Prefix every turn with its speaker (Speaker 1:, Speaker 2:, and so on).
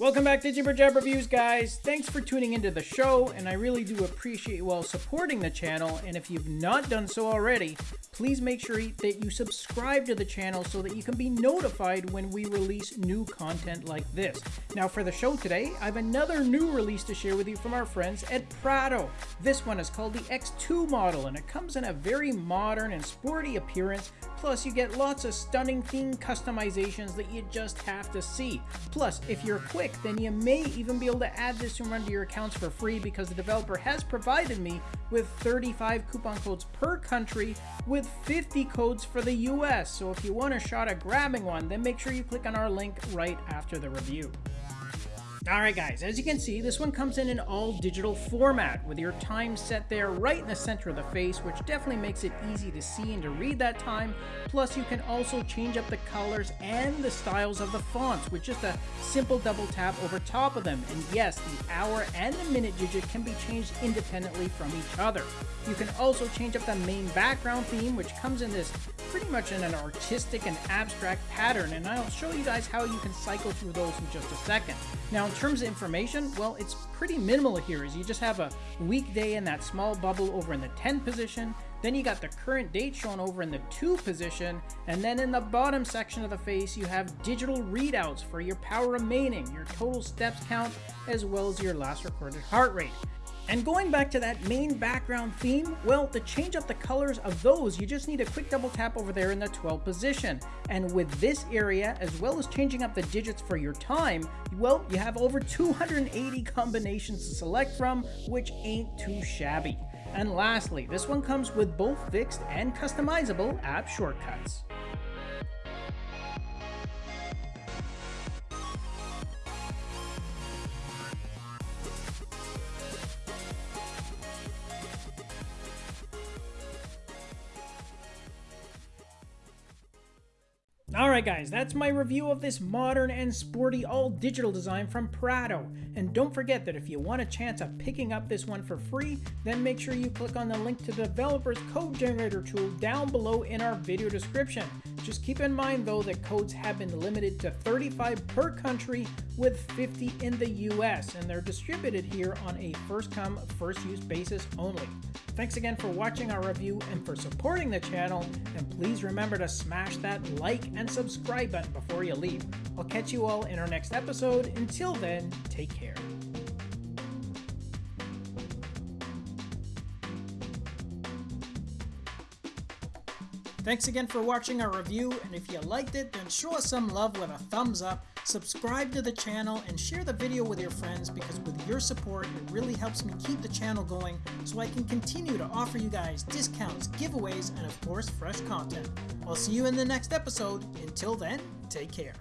Speaker 1: Welcome back to Jibber Jab Reviews, guys. Thanks for tuning into the show, and I really do appreciate you all supporting the channel. And if you've not done so already, please make sure that you subscribe to the channel so that you can be notified when we release new content like this. Now, for the show today, I have another new release to share with you from our friends at Prado. This one is called the X2 model, and it comes in a very modern and sporty appearance Plus, you get lots of stunning theme customizations that you just have to see. Plus, if you're quick, then you may even be able to add this to run to your accounts for free because the developer has provided me with 35 coupon codes per country with 50 codes for the US. So if you want a shot at grabbing one, then make sure you click on our link right after the review. Alright guys, as you can see, this one comes in an all digital format with your time set there right in the center of the face, which definitely makes it easy to see and to read that time. Plus you can also change up the colors and the styles of the fonts with just a simple double tap over top of them. And yes, the hour and the minute digit can be changed independently from each other. You can also change up the main background theme, which comes in this pretty much in an artistic and abstract pattern, and I'll show you guys how you can cycle through those in just a second. Now, in terms of information, well, it's pretty minimal here, as you just have a weekday in that small bubble over in the 10 position, then you got the current date shown over in the 2 position, and then in the bottom section of the face, you have digital readouts for your power remaining, your total steps count, as well as your last recorded heart rate. And going back to that main background theme, well, to change up the colors of those, you just need a quick double tap over there in the 12 position. And with this area, as well as changing up the digits for your time, well, you have over 280 combinations to select from, which ain't too shabby. And lastly, this one comes with both fixed and customizable app shortcuts. Alright guys, that's my review of this modern and sporty all digital design from Prado. And don't forget that if you want a chance of picking up this one for free, then make sure you click on the link to the developer's code generator tool down below in our video description. Just keep in mind though that codes have been limited to 35 per country with 50 in the US and they're distributed here on a first come first use basis only. Thanks again for watching our review and for supporting the channel and please remember to smash that like and subscribe button before you leave. I'll catch you all in our next episode. Until then, take care. Thanks again for watching our review, and if you liked it, then show us some love with a thumbs up, subscribe to the channel, and share the video with your friends because with your support, it really helps me keep the channel going so I can continue to offer you guys discounts, giveaways, and of course, fresh content. I'll see you in the next episode. Until then, take care.